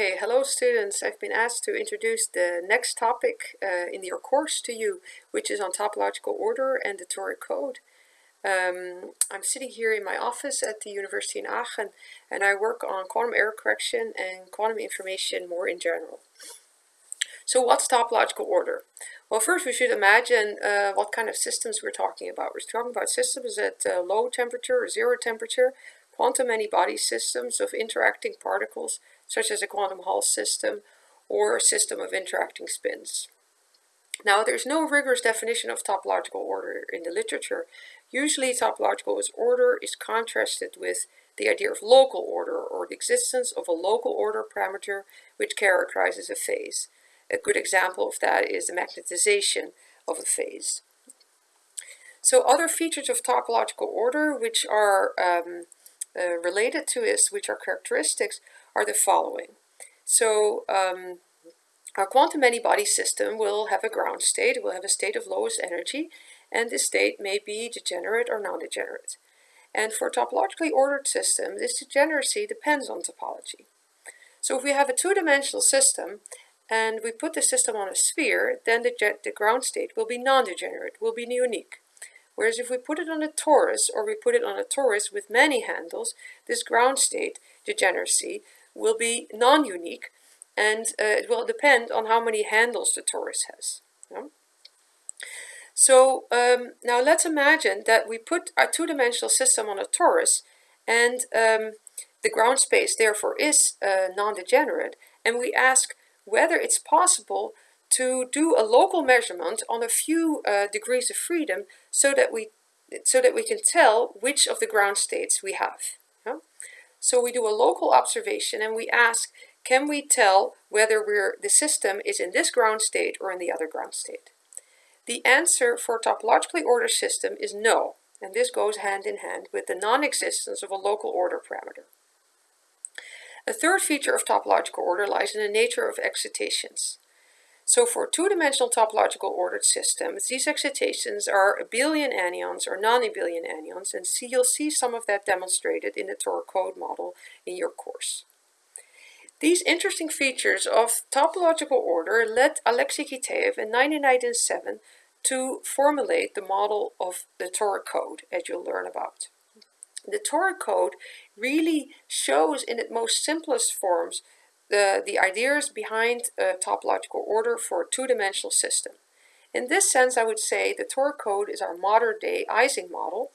Okay, hello students. I've been asked to introduce the next topic uh, in your course to you, which is on topological order and the toric code. Um, I'm sitting here in my office at the University in Aachen and I work on quantum error correction and quantum information more in general. So what's topological order? Well, first we should imagine uh, what kind of systems we're talking about. We're talking about systems at uh, low temperature or zero temperature, quantum many-body systems of interacting particles such as a quantum Hall system or a system of interacting spins. Now, there's no rigorous definition of topological order in the literature. Usually, topological order is contrasted with the idea of local order or the existence of a local order parameter which characterizes a phase. A good example of that is the magnetization of a phase. So other features of topological order which are um, uh, related to this, which are characteristics, are the following. So um, our quantum many-body system will have a ground state, it will have a state of lowest energy, and this state may be degenerate or non-degenerate. And for a topologically ordered system, this degeneracy depends on topology. So if we have a two-dimensional system and we put the system on a sphere, then the, the ground state will be non-degenerate, will be unique. Whereas if we put it on a torus or we put it on a torus with many handles, this ground state degeneracy will be non-unique and uh, it will depend on how many handles the torus has. Yeah? So um, now let's imagine that we put our two-dimensional system on a torus and um, the ground space therefore is uh, non-degenerate and we ask whether it's possible to do a local measurement on a few uh, degrees of freedom so that we so that we can tell which of the ground states we have. So we do a local observation and we ask, can we tell whether we're, the system is in this ground state or in the other ground state? The answer for a topologically ordered system is no, and this goes hand in hand with the non-existence of a local order parameter. A third feature of topological order lies in the nature of excitations. So for two-dimensional topological ordered systems, these excitations are abelian anyons or non-abelian anyons, and see, you'll see some of that demonstrated in the toric code model in your course. These interesting features of topological order led Alexei Kitaev in 1997 to formulate the model of the toric code, as you'll learn about. The toric code really shows in its most simplest forms the, the ideas behind a topological order for a two-dimensional system. In this sense, I would say the toric code is our modern-day Ising model,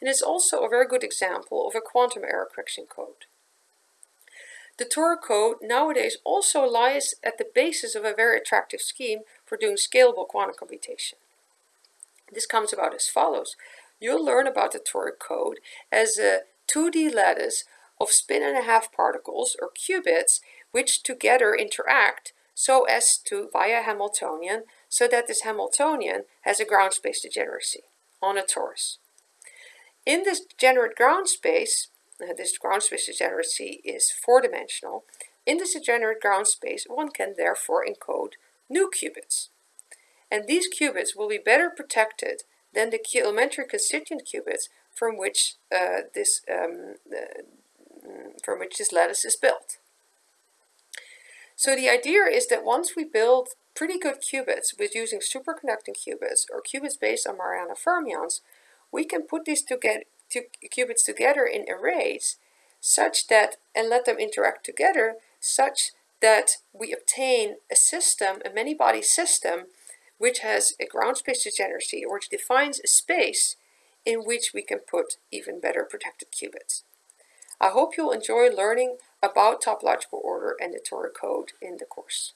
and it's also a very good example of a quantum error correction code. The toric code nowadays also lies at the basis of a very attractive scheme for doing scalable quantum computation. This comes about as follows. You'll learn about the toric code as a 2D lattice of spin and a half particles or qubits which together interact so as to via Hamiltonian so that this Hamiltonian has a ground space degeneracy on a torus. In this degenerate ground space, uh, this ground space degeneracy is four-dimensional. In this degenerate ground space, one can therefore encode new qubits. And these qubits will be better protected than the elementary constituent qubits from which uh, this um, uh, from which this lattice is built. So the idea is that once we build pretty good qubits with using superconducting qubits or qubits based on Majorana fermions, we can put these two, get, two qubits together in arrays such that, and let them interact together, such that we obtain a system, a many-body system, which has a ground space degeneracy, or which defines a space in which we can put even better protected qubits. I hope you'll enjoy learning about topological order and the toric code in the course.